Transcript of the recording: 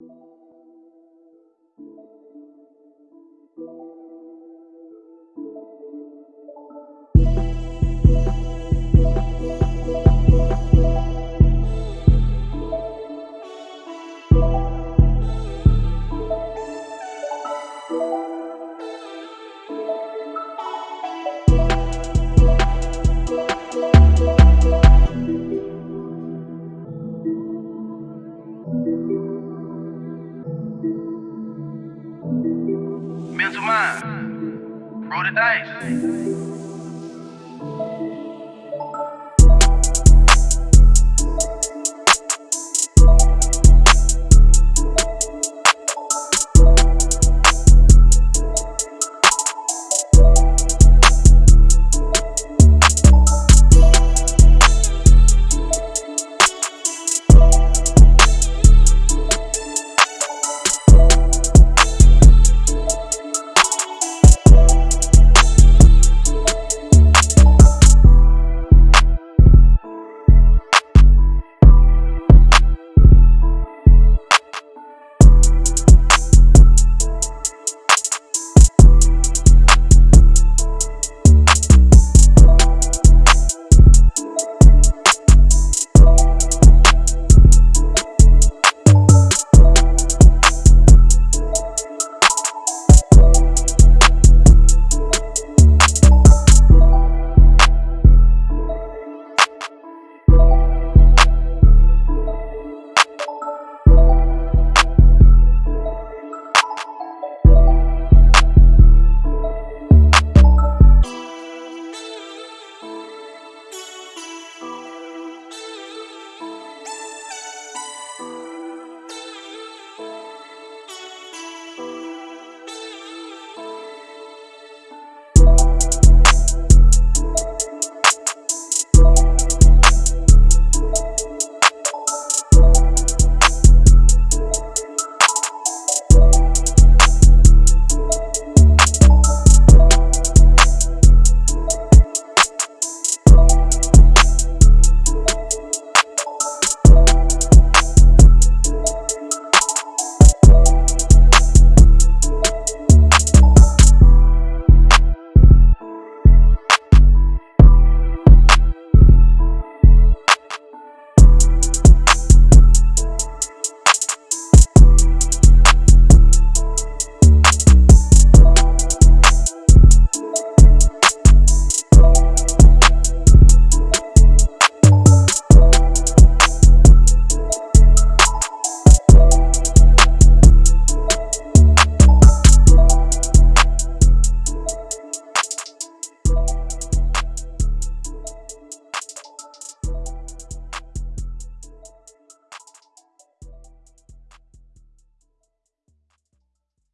Mental Roll the dice.